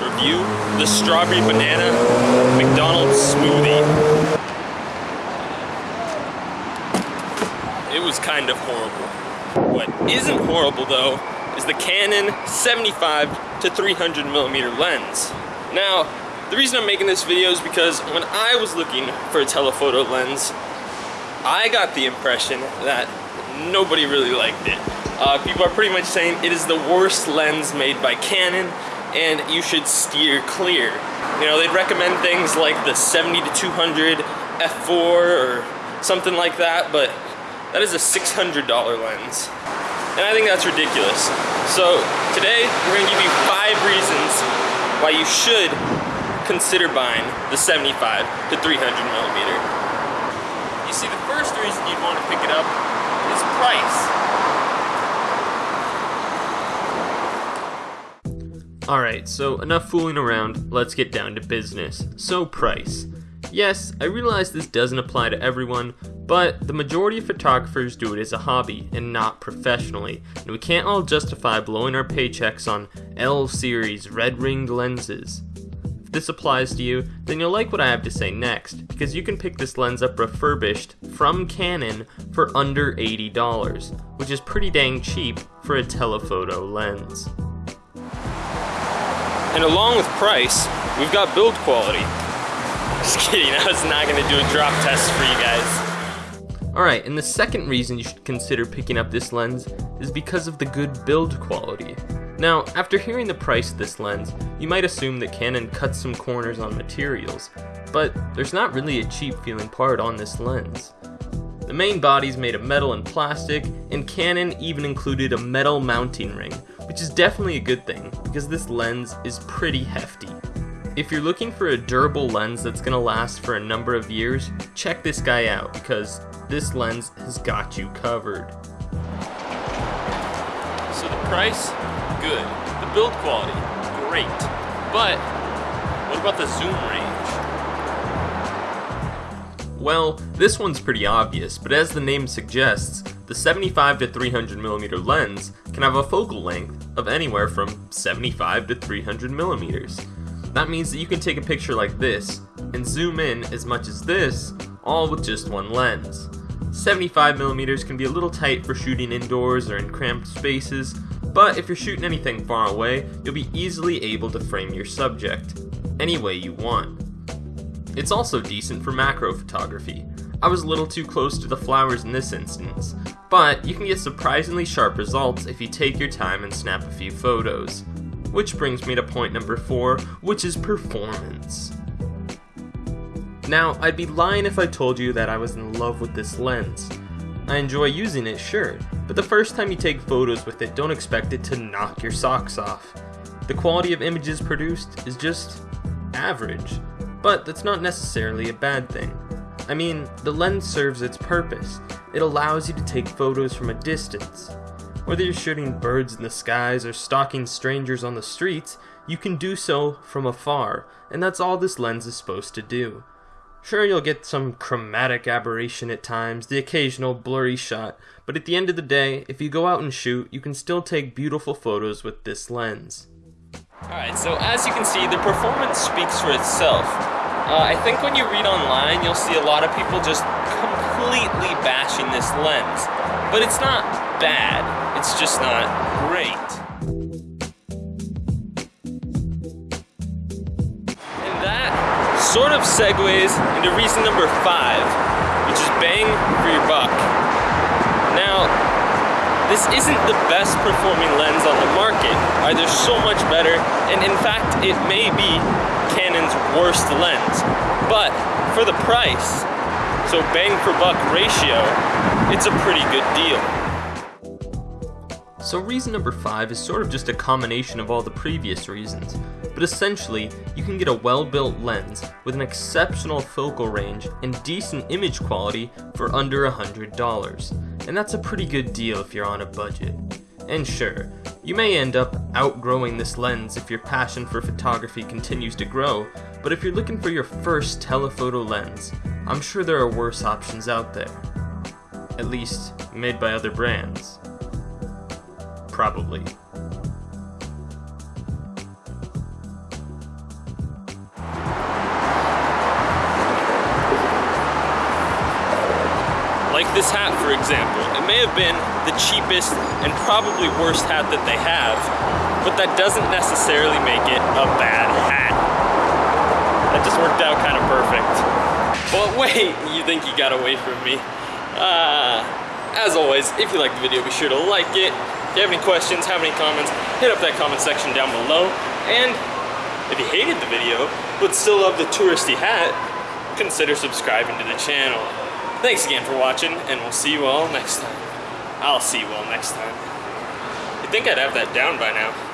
review the strawberry banana McDonald's smoothie. It was kind of horrible. What isn't horrible though is the Canon 75 to 300 millimeter lens. Now, the reason I'm making this video is because when I was looking for a telephoto lens, I got the impression that nobody really liked it. Uh, people are pretty much saying it is the worst lens made by Canon and you should steer clear. You know, they'd recommend things like the 70 to 200 f4 or something like that, but that is a $600 lens. And I think that's ridiculous. So today, we're gonna give you five reasons why you should consider buying the 75 to 300 millimeter. You see, the first reason you'd want to pick it up is price. Alright, so enough fooling around, let's get down to business. So price. Yes, I realize this doesn't apply to everyone, but the majority of photographers do it as a hobby and not professionally, and we can't all justify blowing our paychecks on L series red ringed lenses. If this applies to you, then you'll like what I have to say next, because you can pick this lens up refurbished from Canon for under $80, which is pretty dang cheap for a telephoto lens. And along with price, we've got build quality. Just kidding, I was not gonna do a drop test for you guys. Alright, and the second reason you should consider picking up this lens is because of the good build quality. Now, after hearing the price of this lens, you might assume that Canon cuts some corners on materials, but there's not really a cheap feeling part on this lens. The main body is made of metal and plastic, and Canon even included a metal mounting ring, which is definitely a good thing, because this lens is pretty hefty. If you're looking for a durable lens that's going to last for a number of years, check this guy out, because this lens has got you covered. So the price, good. The build quality, great. But what about the zoom range? Well, this one's pretty obvious, but as the name suggests, the 75 to 300 millimeter lens can have a focal length of anywhere from 75 to 300 millimeters. That means that you can take a picture like this and zoom in as much as this, all with just one lens. 75mm can be a little tight for shooting indoors or in cramped spaces, but if you're shooting anything far away, you'll be easily able to frame your subject any way you want. It's also decent for macro photography. I was a little too close to the flowers in this instance, but you can get surprisingly sharp results if you take your time and snap a few photos. Which brings me to point number 4, which is performance. Now, I'd be lying if I told you that I was in love with this lens. I enjoy using it, sure, but the first time you take photos with it, don't expect it to knock your socks off. The quality of images produced is just average, but that's not necessarily a bad thing. I mean, the lens serves its purpose. It allows you to take photos from a distance. Whether you're shooting birds in the skies or stalking strangers on the streets, you can do so from afar, and that's all this lens is supposed to do. Sure, you'll get some chromatic aberration at times, the occasional blurry shot, but at the end of the day, if you go out and shoot, you can still take beautiful photos with this lens. Alright, so as you can see, the performance speaks for itself. Uh, I think when you read online, you'll see a lot of people just completely bashing this lens. But it's not bad, it's just not great. And that sort of segues into reason number five, which is bang for your buck. Now, this isn't the best performing lens on the market. There's so much better, and in fact, it may be Canon's worst lens. But for the price, so bang for buck ratio, it's a pretty good deal. So reason number 5 is sort of just a combination of all the previous reasons, but essentially, you can get a well-built lens with an exceptional focal range and decent image quality for under $100, and that's a pretty good deal if you're on a budget. And sure, you may end up outgrowing this lens if your passion for photography continues to grow, but if you're looking for your first telephoto lens, I'm sure there are worse options out there. At least, made by other brands probably. Take this hat, for example. It may have been the cheapest and probably worst hat that they have, but that doesn't necessarily make it a bad hat. That just worked out kind of perfect. But wait, you think you got away from me. Uh, as always, if you like the video, be sure to like it. If you have any questions, have any comments, hit up that comment section down below. And if you hated the video, but still love the touristy hat, consider subscribing to the channel. Thanks again for watching, and we'll see you all next time. I'll see you all next time. you think I'd have that down by now.